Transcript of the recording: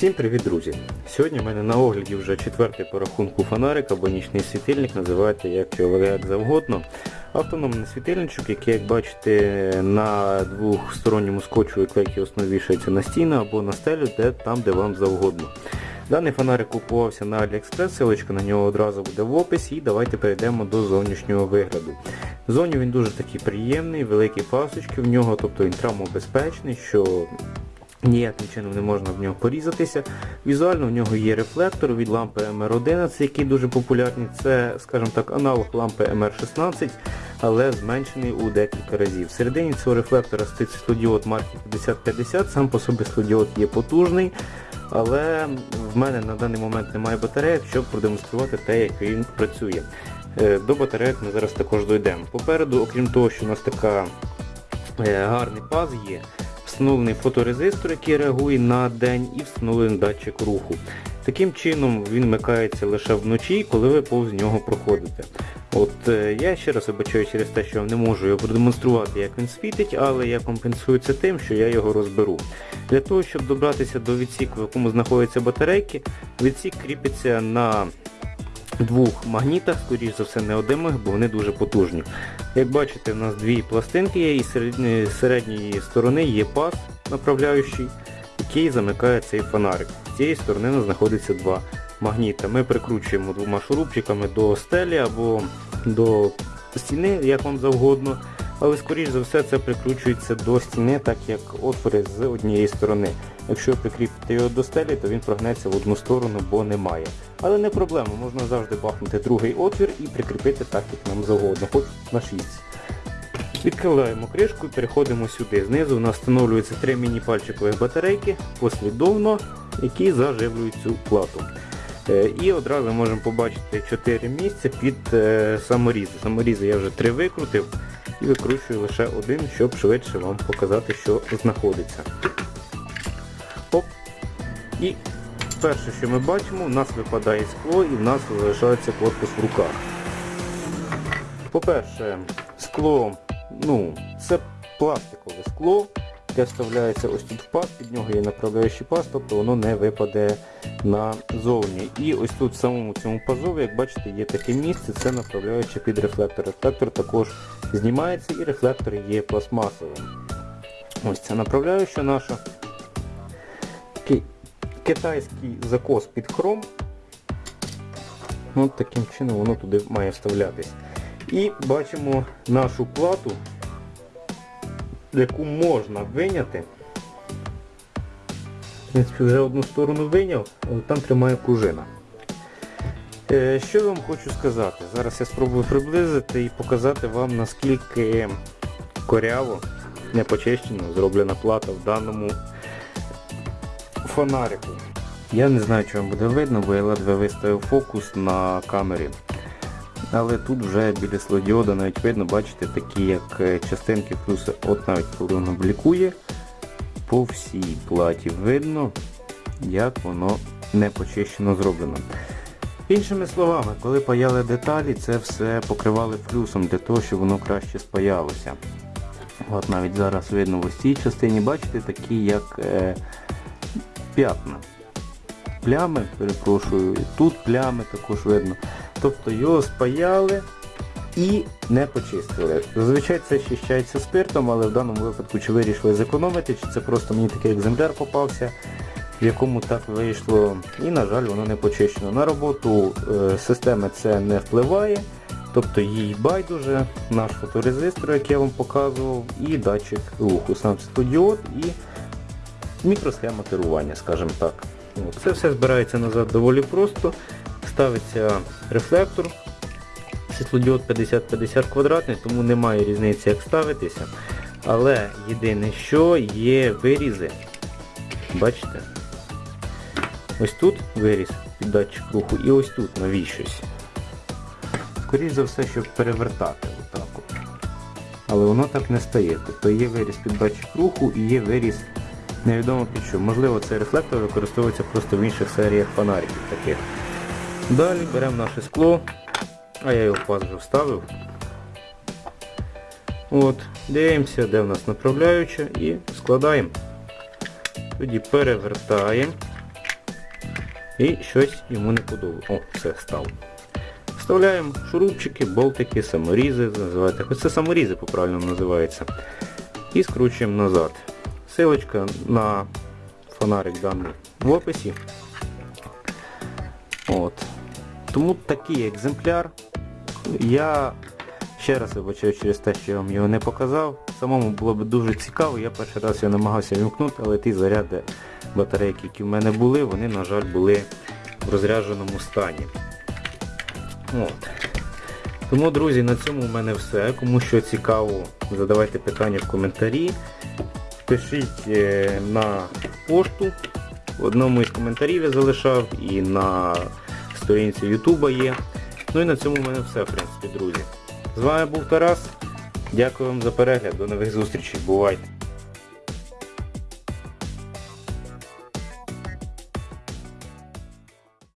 Всім привіт, друзі! Сьогодні в мене на огляді вже четвертий по рахунку фонарик або нічний світильник, називайте як його як завгодно. Автономний світильничок, який, як бачите, на двохсторонньому скотчу і клейкі основі вішається на стіну або на стелю, де, там де вам завгодно. Даний фонарик купувався на AliExpress, ссылочка на нього одразу буде в описі і давайте перейдемо до зовнішнього вигляду. Зовні він дуже такий приємний, великі пасочки в нього, тобто він травмобезпечний, що Ніяким чином не можна в нього порізатися. Візуально в нього є рефлектор від лампи MR11, який дуже популярний. Це, скажімо так, аналог лампи MR16, але зменшений у декілька разів. Всередині цього рефлектора стоїть світлодіод марки 5050, сам по собі світлодіод є потужний, але в мене на даний момент немає батареїк, щоб продемонструвати те, як він працює. Е, До батареїк ми зараз також дійдемо. Попереду, окрім того, що у нас така е, гарний паз є, встановлений фоторезистор, який реагує на день, і встановлений датчик руху. Таким чином він вмикається лише вночі, коли ви повз нього проходите. От е, Я ще раз вибачаю через те, що не можу його продемонструвати, як він світить, але я компенсую це тим, що я його розберу. Для того, щоб добратися до відсіку, в якому знаходяться батарейки, відсік кріпиться на двох магнітах, скоріш за все неодимих, бо вони дуже потужні. Як бачите, у нас дві пластинки є і з середньої, середньої сторони є паз направляючий, який замикає цей фонарик. З цієї сторони у нас знаходиться два магніта. Ми прикручуємо двома шурупчиками до стелі або до стіни, як вам завгодно. Але скоріш за все це прикручується до стіни, так як отвори з однієї сторони. Якщо прикріпити його до стелі, то він прогнеться в одну сторону, бо немає. Але не проблема, можна завжди бахнути другий отвір і прикріпити так, як нам завгодно, хоч на 6. Відкриваємо кришку і переходимо сюди. Знизу у нас встановлюються три міні-пальчикові батарейки послідовно, які заживлюють цю плату. Е, І одразу можемо побачити 4 місця під е, саморізи. Саморізи я вже 3 викрутив і викручую лише один, щоб швидше вам показати, що знаходиться. Оп. І перше, що ми бачимо, у нас випадає скло і в нас залишається корпус в руках. По-перше, скло, ну, це пластикове скло, яке вставляється ось тут в паз, під нього є направляючий паз, тобто воно не випаде назовні. І ось тут в самому цьому пазові, як бачите, є таке місце, це направляюче під рефлектор. Рефлектор також знімається і рефлектор є пластмасовим. Ось це направляюча наша. Китайський закос під хром. От таким чином воно туди має вставлятись. І бачимо нашу плату, яку можна виняти. В принципі, вже одну сторону виняв, але там тримає пружина. Е, Що я вам хочу сказати? Зараз я спробую приблизити і показати вам наскільки коряво, непочищено зроблена плата в даному фонарику. Я не знаю, вам буде видно, бо я ледве виставив фокус на камері. Але тут вже біля слодіода навіть видно, бачите, такі як е, частинки плюси, от навіть коли воно блікує, по всій платі видно, як воно не почищено зроблено. Іншими словами, коли паяли деталі, це все покривали флюсом для того, щоб воно краще спаялося. От навіть зараз видно в ось цій частині, бачите, такі як е, п'ятна. Плями, перепрошую, тут плями також видно. Тобто його спаяли і не почистили. Зазвичай це очищається спиртом, але в даному випадку чи вирішили зекономити, чи це просто мені такий екземпляр попався, в якому так вийшло. І, на жаль, воно не почищено. На роботу е, системи це не впливає. Тобто їй байдуже, наш фоторезистор, який я вам показував, і датчик руху, сам світлодіод і мікросхема керування, скажімо так. Це все збирається назад доволі просто. Ставиться рефлектор, світлодіод 50-50 квадратний, тому немає різниці як ставитися. Але єдине, що є вирізи. Бачите? Ось тут виріз під датчик руху і ось тут навіщось. Скоріше за все, щоб перевертати отак. Але воно так не стає. Тобто є виріз під датчик руху і є виріз невідомо під що. Можливо цей рефлектор використовується просто в інших серіях фонариків таких. Далі беремо наше скло, а я його в паз вже вставив. От, Дивимося, де в нас направляюча і складаємо. Тоді перевертаємо. і щось йому не подобається. О, все, став. Вставляємо шурупчики, болтики, саморізи, називаєте. Хоч це саморізи по-правильному називається. І скручуємо назад. Силочка на фонарик даний в описі. От. Тому такий екземпляр. Я ще раз вибачаю через те, що я вам його не показав. Самому було б дуже цікаво, я перший раз його намагався вімкнути, але ті заряди батарейки, які в мене були, вони, на жаль, були в розрядженому стані. От. Тому, друзі, на цьому в мене все. Кому що цікаво, задавайте питання в коментарі. Пишіть е, на пошту. В одному із коментарів я залишав і на сторінці Ютуба є. Ну і на цьому в мене все, в принципі, друзі. З вами був Тарас. Дякую вам за перегляд. До нових зустрічей. Бувайте!